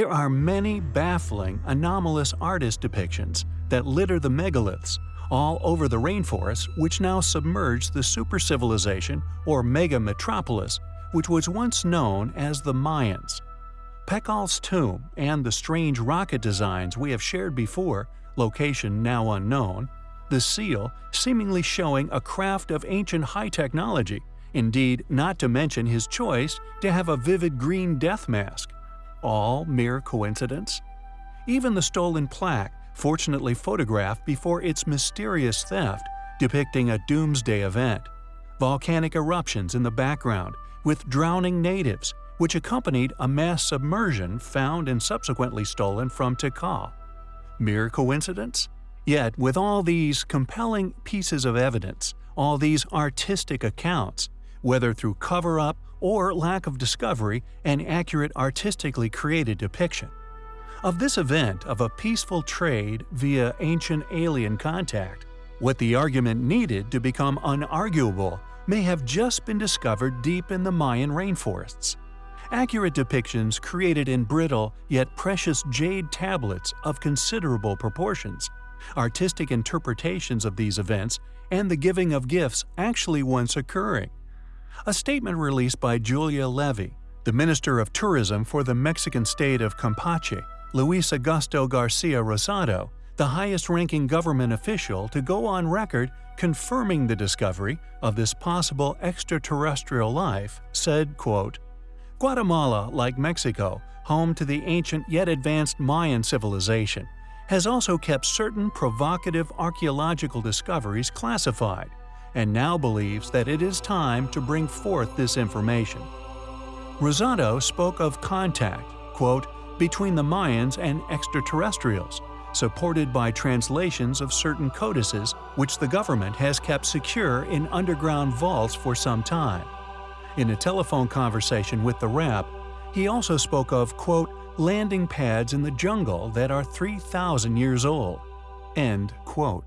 There are many baffling, anomalous artist depictions that litter the megaliths all over the rainforests which now submerge the supercivilization or mega-metropolis which was once known as the Mayans. Pakal's tomb and the strange rocket designs we have shared before, location now unknown, the seal seemingly showing a craft of ancient high technology, indeed not to mention his choice to have a vivid green death mask. All mere coincidence? Even the stolen plaque, fortunately photographed before its mysterious theft, depicting a doomsday event. Volcanic eruptions in the background, with drowning natives, which accompanied a mass submersion found and subsequently stolen from Tikal. Mere coincidence? Yet, with all these compelling pieces of evidence, all these artistic accounts, whether through cover-up or lack of discovery and accurate artistically created depiction, of this event of a peaceful trade via ancient alien contact, what the argument needed to become unarguable may have just been discovered deep in the Mayan rainforests. Accurate depictions created in brittle yet precious jade tablets of considerable proportions, artistic interpretations of these events, and the giving of gifts actually once occurring. A statement released by Julia Levy, the Minister of Tourism for the Mexican state of Campeche, Luis Augusto Garcia Rosado, the highest-ranking government official to go on record confirming the discovery of this possible extraterrestrial life, said, quote, Guatemala, like Mexico, home to the ancient yet advanced Mayan civilization, has also kept certain provocative archaeological discoveries classified, and now believes that it is time to bring forth this information. Rosado spoke of contact, quote, between the Mayans and extraterrestrials, supported by translations of certain codices which the government has kept secure in underground vaults for some time. In a telephone conversation with the rap, he also spoke of, quote, landing pads in the jungle that are 3,000 years old. End quote.